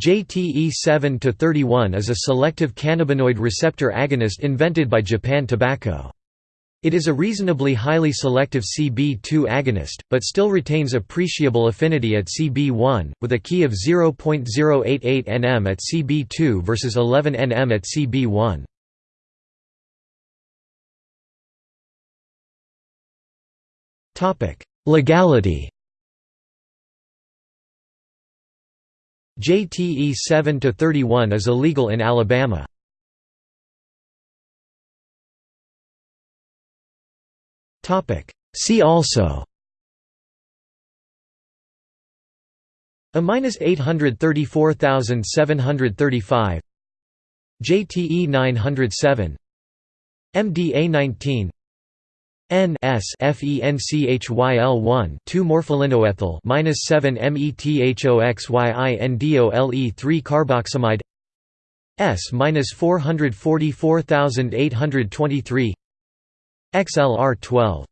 JTE 7-31 is a selective cannabinoid receptor agonist invented by Japan Tobacco. It is a reasonably highly selective CB2 agonist, but still retains appreciable affinity at CB1, with a Ki of 0.088 nm at CB2 versus 11 nm at CB1. Legality JTE 7 to 31 is illegal in Alabama. Topic. See also. A minus 834735 JTE 907 MDA 19 N S FENCHYL 1 2 morpholinoethyl minus 7 methoxyindole 3 carboxamide S minus 444823 XLR 12